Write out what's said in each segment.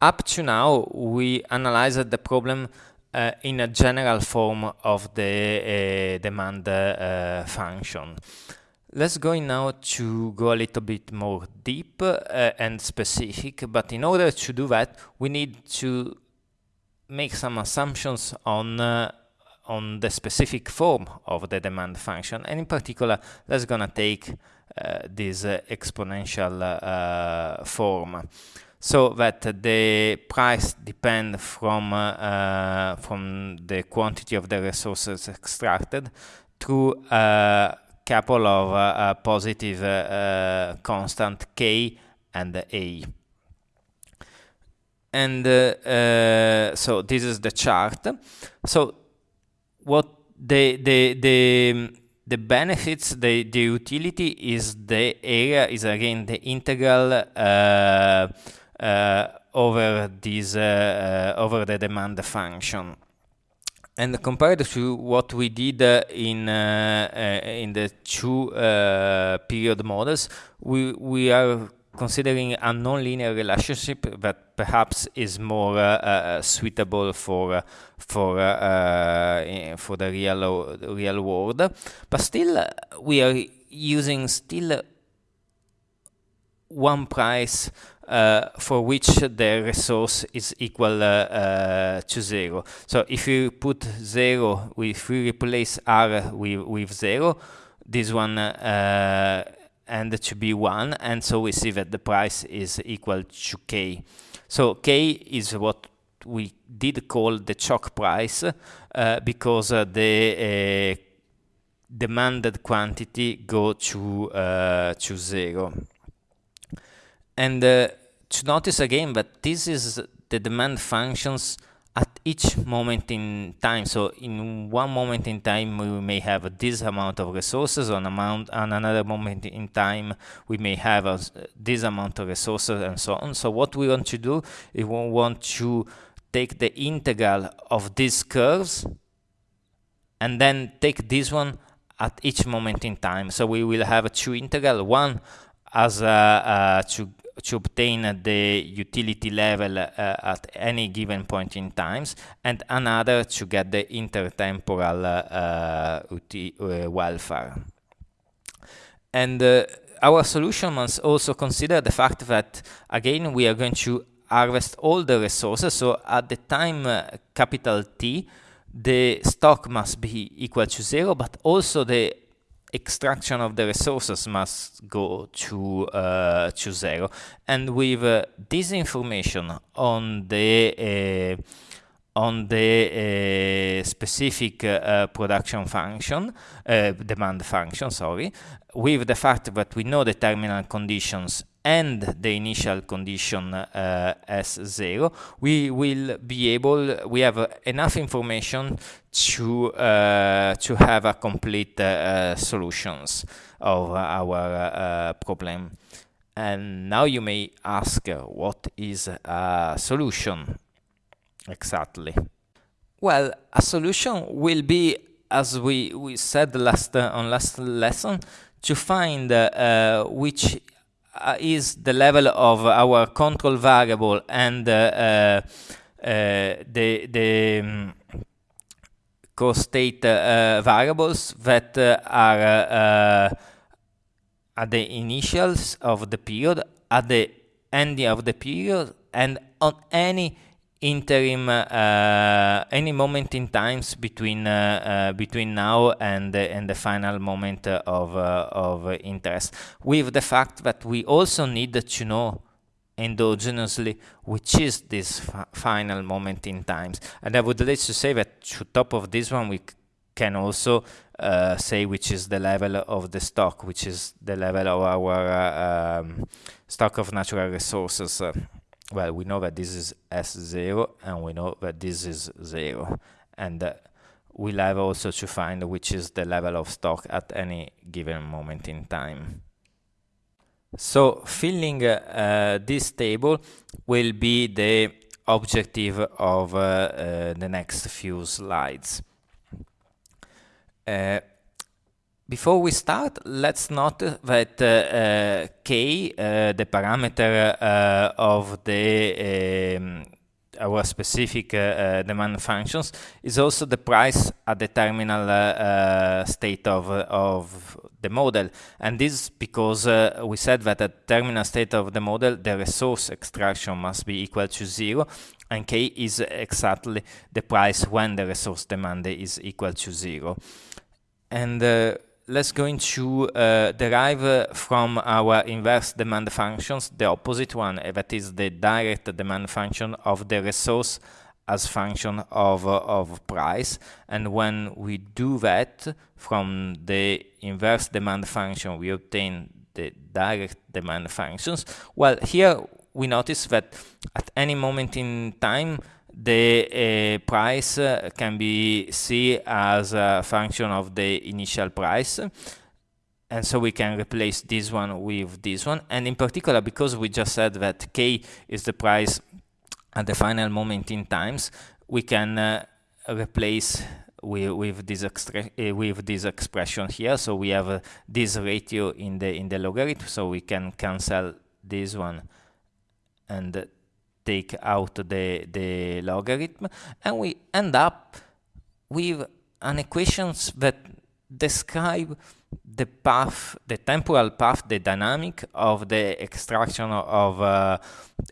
Up to now, we analyzed the problem uh, in a general form of the uh, demand uh, function. Let's go now to go a little bit more deep uh, and specific, but in order to do that, we need to make some assumptions on uh, on the specific form of the demand function, and in particular, let's gonna take uh, this exponential form so that the price depend from uh, from the quantity of the resources extracted through a couple of uh, positive uh, constant k and a. And uh, so this is the chart. So what the the the the benefits the the utility is the area is again the integral uh, uh, over this uh, uh, over the demand function. And compared to what we did in in the two period models, we we are considering a nonlinear relationship that perhaps is more uh, uh, suitable for uh, for for the real real world, but still we are using still one price uh, for which the resource is equal uh, uh, to zero. So if you put zero, if we replace r with, with zero, this one uh, and to be one, and so we see that the price is equal to k. So k is what we did call the choke price uh, because the demanded quantity go to to zero. And uh, to notice again that this is the demand functions at each moment in time. So in one moment in time, we may have this amount of resources. On amount, and another moment in time, we may have a, this amount of resources, and so on. So what we want to do is we want to take the integral of these curves, and then take this one at each moment in time. So we will have a two integral, one as a, to to obtain the utility level uh, at any given point in times, and another to get the intertemporal uh, uh, welfare. And our solution must also consider the fact that, again, we are going to harvest all the resources. So at the time uh, capital T, the stock must be equal to zero, but also the extraction of the resources must go to uh, to zero. And with uh, this information on the uh, on the uh, specific uh, production function, uh, demand function, sorry, with the fact that we know the terminal conditions and the initial condition uh, as zero, we will be able, we have uh, enough information to, uh, to have a complete uh, solutions of our uh, problem. And now you may ask, uh, what is a solution exactly? Well, a solution will be, as we, we said last on last lesson, to find which uh, is the level of our control variable and uh, uh, the the um, co-state variables that are at the initials of the period, at the ending of the period, and on any interim uh, any moment in times between uh, uh, between now and and the final moment of of interest with the fact that we also need to know endogenously which is this final moment in times. And i would like to say that to top of this one we can also uh, say which is the level of the stock which is the level of our uh, um, stock of natural resources uh, well, we know that this is S0 and we know that this is 0. And uh, we'll have also to find which is the level of stock at any given moment in time. So filling uh, this table will be the objective of uh, uh the next few slides. Uh, before we start, let's note that uh, k, uh, the parameter uh, of the um, our specific uh, uh, demand functions, is also the price at the terminal uh, state of of the model. And this is because we said that at terminal state of the model, the resource extraction must be equal to zero, and k is exactly the price when the resource demand is equal to zero. And let's going to uh, derive uh, from our inverse demand functions the opposite one, that is the direct demand function of the resource as function of, uh, of price. And when we do that from the inverse demand function, we obtain the direct demand functions. Well, here we notice that at any moment in time, the uh, price can be seen as a function of the initial price. And so we can replace this one with this one. And in particular because we just said that k is the price at the final moment in times we can uh, replace with, with this uh, with this expression here. So we have uh, this ratio in the in the logarithm. So we can cancel this one and take out the, the logarithm and we end up with an equations that describe the path, the temporal path, the dynamic of the extraction of uh,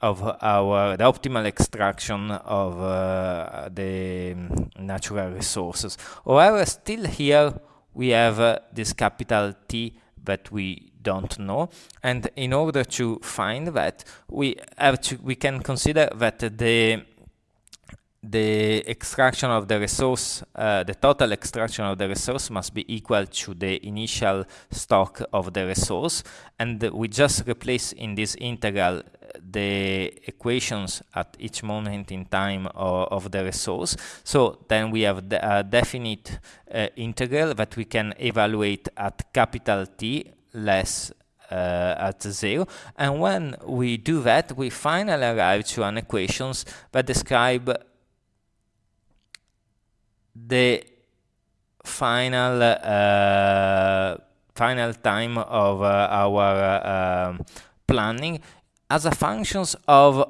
of our the optimal extraction of uh, the natural resources. However, still here we have uh, this capital T that we don't know and in order to find that we have to we can consider that the the extraction of the resource, uh, the total extraction of the resource must be equal to the initial stock of the resource. And we just replace in this integral the equations at each moment in time of, of the resource. So then we have the, a definite uh, integral that we can evaluate at capital T less uh, at zero. And when we do that, we finally arrive to an equations that describe the final uh, final time of uh, our um, planning as a functions of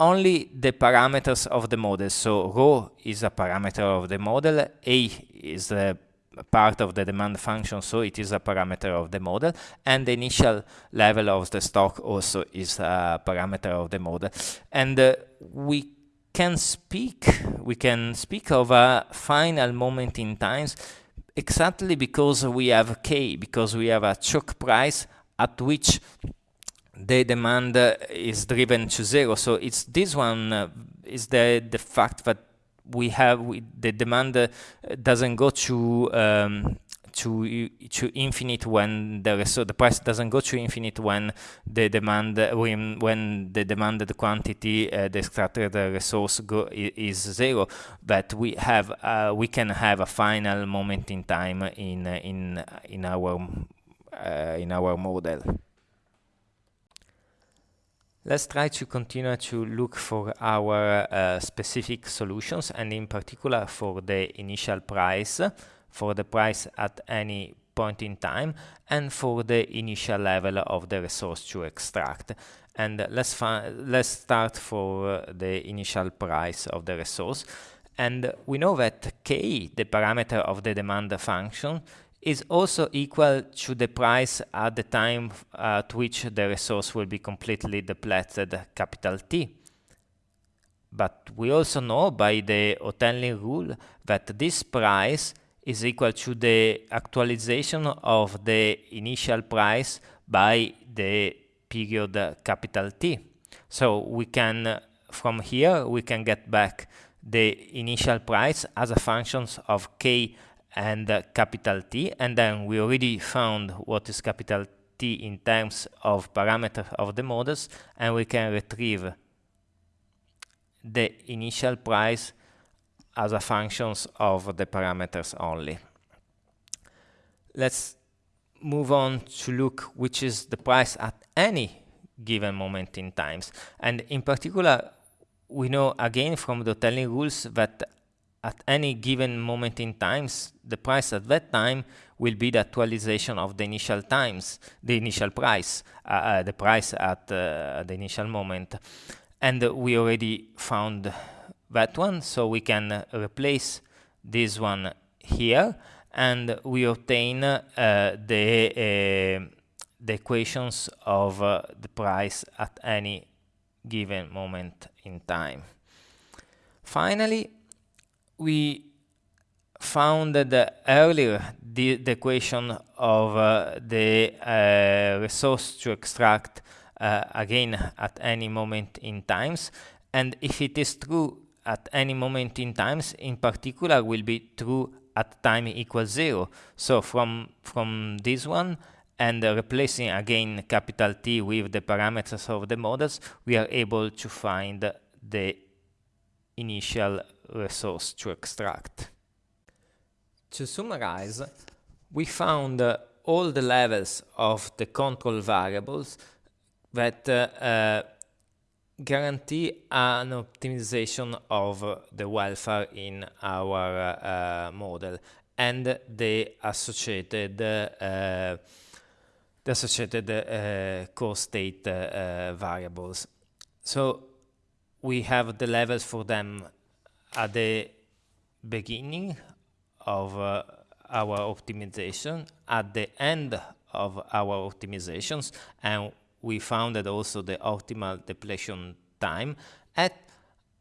only the parameters of the model. So rho is a parameter of the model, a is the part of the demand function, so it is a parameter of the model, and the initial level of the stock also is a parameter of the model. And uh, we can speak, we can speak of a final moment in times exactly because we have K, because we have a choke price at which the demand uh, is driven to zero. So it's this one uh, is the the fact that we have we, the demand uh, doesn't go to um, to to infinite when the so the price doesn't go to infinite when the demand when when the demanded quantity uh, the extracted resource go is zero. But we have uh, we can have a final moment in time in in in our uh, in our model Let's try to continue to look for our uh, specific solutions and in particular for the initial price, for the price at any point in time and for the initial level of the resource to extract. And let's, let's start for the initial price of the resource. And we know that k, the parameter of the demand function, is also equal to the price at the time at which the resource will be completely depleted, capital T. But we also know by the Hotelling rule that this price is equal to the actualization of the initial price by the period capital T. So we can, from here, we can get back the initial price as a function of k and uh, capital T and then we already found what is capital T in terms of parameter of the models and we can retrieve the initial price as a functions of the parameters only. Let's move on to look which is the price at any given moment in times and in particular we know again from the Hotelling rules that at any given moment in times, the price at that time will be the actualization of the initial times, the initial price, uh, uh, the price at uh, the initial moment. And we already found that one, so we can replace this one here, and we obtain uh, the, uh, the equations of uh, the price at any given moment in time. Finally, we found that earlier the, the equation of uh, the uh, resource to extract uh, again at any moment in times and if it is true at any moment in times in particular will be true at time equals zero. So from from this one and replacing again capital T with the parameters of the models we are able to find the initial resource to extract. To summarize, we found uh, all the levels of the control variables that uh, uh, guarantee an optimization of the welfare in our uh, model and the associated uh, the associated uh, co-state variables. So we have the levels for them at the beginning of uh, our optimization, at the end of our optimizations, and we found that also the optimal depletion time at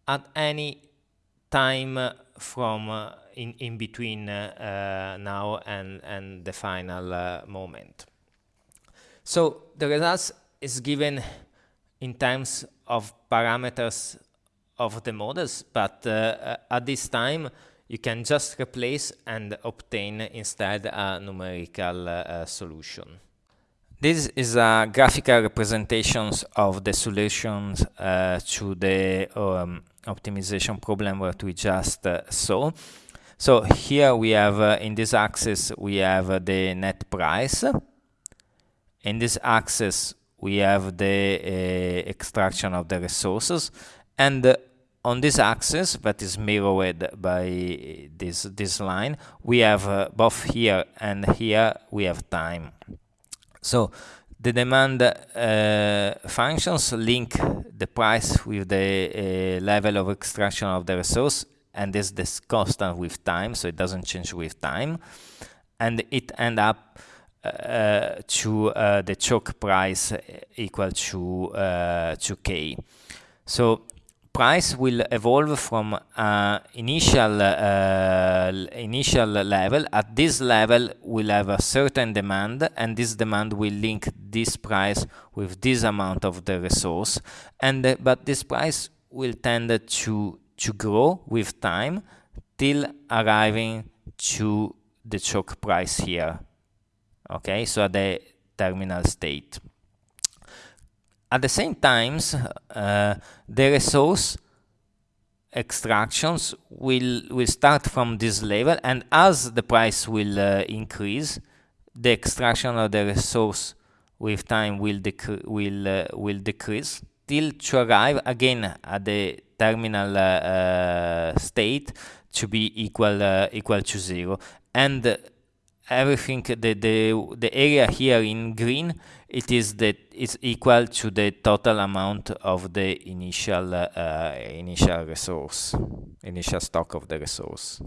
at any time from uh, in in between uh, uh, now and and the final uh, moment. So the results is given in terms of parameters of the models, but uh, uh, at this time you can just replace and obtain instead a numerical uh, solution. This is a graphical representation of the solutions uh, to the um, optimization problem that we just uh, saw. So here we have, uh, in this axis, we have the net price. In this axis, we have the extraction of the resources. And on this axis that is mirrored by this this line we have uh, both here and here we have time so the demand uh, functions link the price with the uh, level of extraction of the resource and this this constant with time so it doesn't change with time and it end up uh, to uh, the choke price equal to uh, to k so price will evolve from uh, initial uh, initial level. At this level, we'll have a certain demand, and this demand will link this price with this amount of the resource. And uh, but this price will tend to to grow with time till arriving to the choke price here. Okay, so at the terminal state. At the same times, uh, the resource extractions will will start from this level, and as the price will uh, increase, the extraction of the resource with time will will uh, will decrease till to arrive again at the terminal uh, uh, state to be equal uh, equal to zero, and everything the the the area here in green it is that it's equal to the total amount of the initial uh, initial resource initial stock of the resource